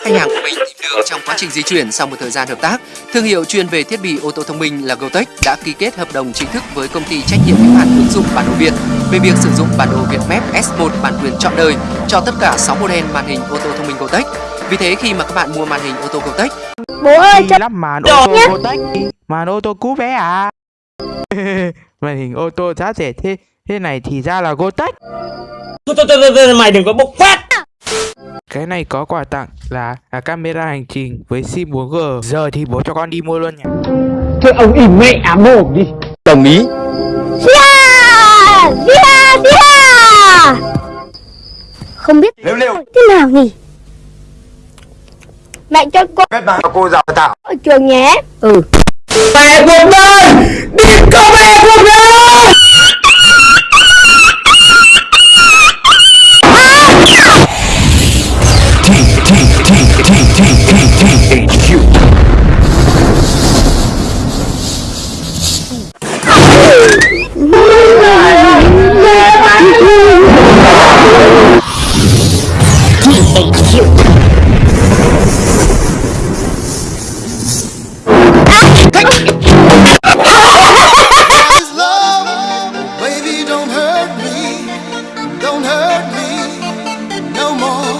khách hàng của mình tìm được trong quá trình di chuyển sau một thời gian hợp tác. Thương hiệu chuyên về thiết bị ô tô thông minh là Gotech đã ký kết hợp đồng chính thức với công ty trách nhiệm hữu hạn ứng dụng bản đồ Việt về việc sử dụng bản đồ Vietmap S1 bản quyền trọn đời cho tất cả 6 model màn hình ô tô thông minh Gotech. Vì thế khi mà các bạn mua màn hình ô tô Gotech Bố ơi cho lắp màn ô tô Gotech Màn ô tô cũ bé à Màn hình ô tô giá rẻ thế Thế này thì ra là Gotech Thôi thôi thôi thôi mày đừng có bộc phát Cái này có quà tặng là, là camera hành trình với sim 4G Giờ thì bố cho con đi mua luôn nhỉ. Thôi ông im mẹ ám mồm đi. Đồng ý. Zia Zia Zia Không biết Liêu liêu thế nào nhỉ? Mẹ cho con Kết bạn cô giáo tạo ở trường nhé. Ừ. Mẹ cuộc đời Đi có mẹ